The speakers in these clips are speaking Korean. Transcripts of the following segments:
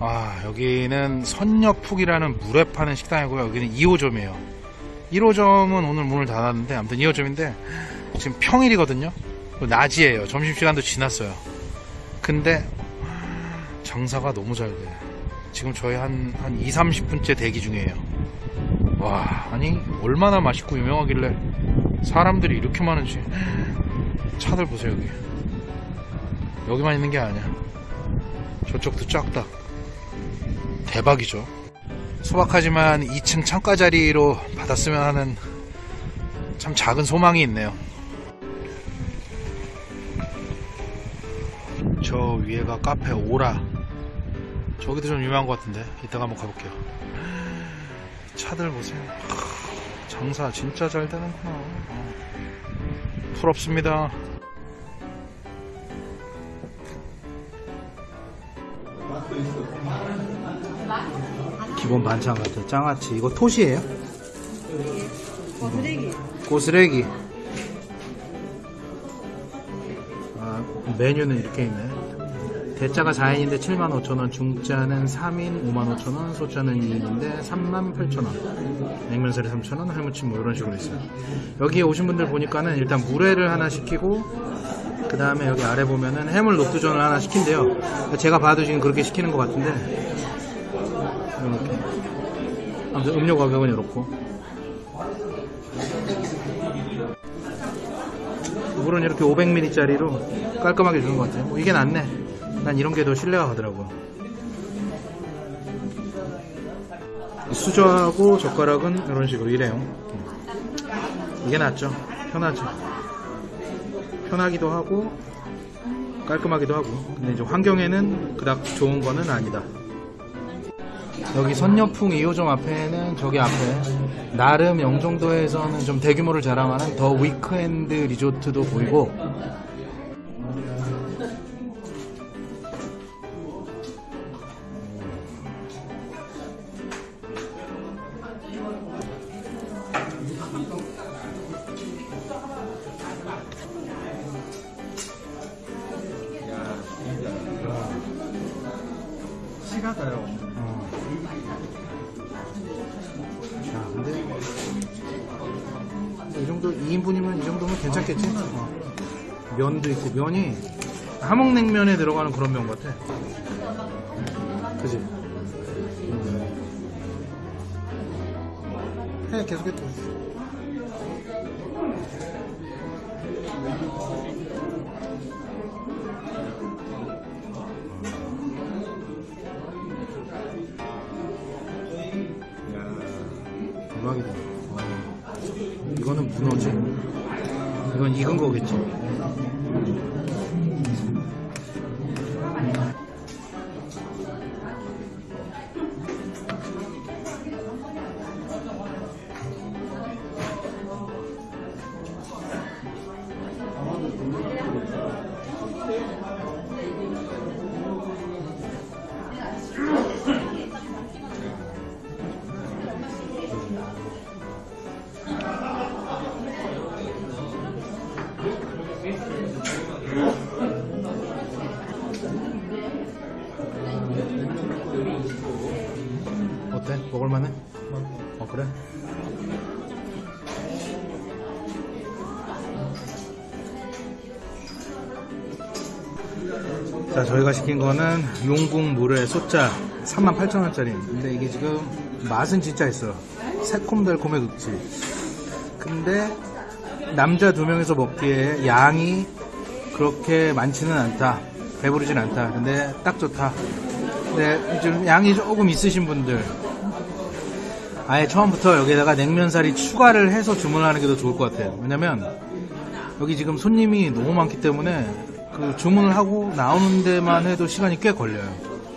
아 여기는 선녀푹이라는 물회 파는 식당이고요. 여기는 2호점이에요. 1호점은 오늘 문을 닫았는데 아무튼 2호점인데 지금 평일이거든요. 낮이에요. 점심시간도 지났어요. 근데 장사가 너무 잘돼. 지금 저희 한, 한 2, 30분째 대기 중이에요. 와 아니 얼마나 맛있고 유명하길래 사람들이 이렇게 많은지. 차들 보세요 여기. 여기만 있는 게 아니야. 저쪽도 쫙다 대박이죠. 소박하지만 2층 창가 자리로 받았으면 하는 참 작은 소망이 있네요. 저 위에가 카페 오라. 저기도 좀 유명한 것 같은데. 이따가 한번 가볼게요. 차들 보세요. 장사 진짜 잘 되는구나. 어. 부럽습니다 기본 반찬 같아 장아찌 이거 톳이에요? 거스레기. 고스레기. 아, 메뉴는 이렇게 있네. 대짜가 4인인데 75,000원 중짜는 3인 55,000원 소짜는 2인인데 38,000원. 냉면살이 3,000원 해무침 뭐 이런 식으로 있어요. 여기 오신 분들 보니까는 일단 물회를 하나 시키고 그 다음에 여기 아래 보면은 해물 녹두전을 하나 시킨대요. 제가 봐도 지금 그렇게 시키는 것 같은데 이렇게 아무튼 음료 가격은 이렇고 물은 이렇게 500ml짜리로 깔끔하게 주는 것 같아요. 뭐 이게 낫네. 난 이런 게 더 신뢰가 가더라고요. 수저하고 젓가락은 이런 식으로 이래요. 이게 낫죠. 편하죠. 편하기도 하고 깔끔하기도 하고. 근데 이제 환경에는 그닥 좋은 거는 아니다. 여기 선녀풍 2호점 앞에는 저기 앞에 나름 영종도에서는 좀 대규모를 자랑하는 더 위크엔드 리조트도 보이고 시가가요. 이 정도 2인분이면 이 정도면 괜찮겠지? 어. 면도 있고 면이 함흥냉면에 들어가는 그런 면 같아. 그지? 음. 해 계속해. 대박이다. 와. 이거는 문어지? 이건 익은 거겠지? 먹을만해? 어 그래? 자 저희가 시킨 거는 용궁 물회 소짜 38,000원짜리. 근데 이게 지금 맛은 진짜 있어. 새콤달콤의 극치 근데 남자 두 명이서 먹기에 양이 그렇게 많지는 않다. 배부르진 않다. 근데 딱 좋다. 근데 좀 양이 조금 있으신 분들 아예 처음부터 여기다가 냉면살이 추가를 해서 주문하는 게 더 좋을 것 같아요. 왜냐면 여기 지금 손님이 너무 많기 때문에 그 주문을 하고 나오는 데만 해도 시간이 꽤 걸려요.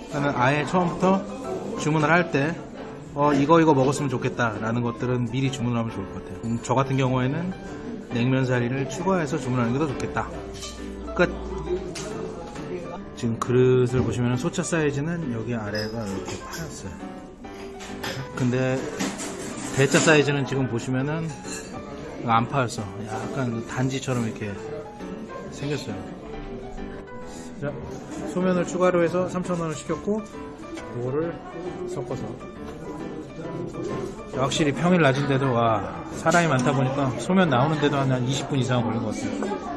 그러면 아예 처음부터 주문을 할때 어, 이거 이거 먹었으면 좋겠다 라는 것들은 미리 주문을 하면 좋을 것 같아요. 음, 저 같은 경우에는 냉면사리를 추가해서 주문하는 게 더 좋겠다. 끝. 지금 그릇을 보시면 소차 사이즈는 여기 아래가 이렇게 파였어요 근데 대짜 사이즈는 지금 보시면은 안 파였어 약간 그 단지처럼 이렇게 생겼어요. 자 소면을 추가로 해서 3,000원을 시켰고 이거를 섞어서. 확실히 평일 낮인데도 와 사람이 많다 보니까 소면 나오는데도 한 20분 이상 걸린 것 같아요.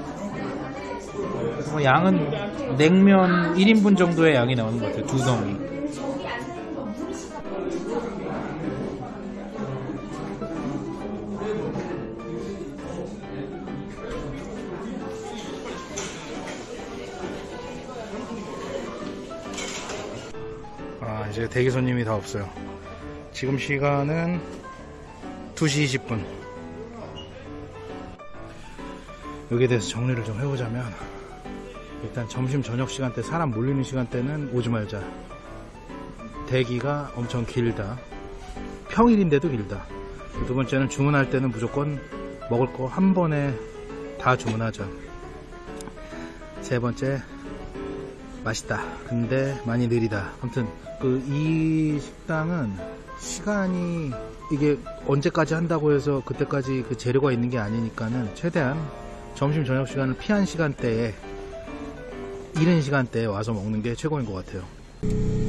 뭐 양은 냉면 1인분 정도의 양이 나오는 것 같아요 두 덩이 아 이제 대기 손님이 다 없어요. 지금 시간은 2시 20분. 여기에 대해서 정리를 좀 해보자면 일단 점심 저녁 시간대 사람 몰리는 시간대는 오지 말자. 대기가 엄청 길다. 평일인데도 길다. 두 번째는 주문할 때는 무조건 먹을 거 한 번에 다 주문하자. 세 번째 맛있다. 근데 많이 느리다. 아무튼 그 이 식당은 시간이 이게 언제까지 한다고 해서 그때까지 그 재료가 있는 게 아니니까는 최대한 점심 저녁 시간을 피한 시간대에 이른 시간대에 와서 먹는 게 최고인 것 같아요.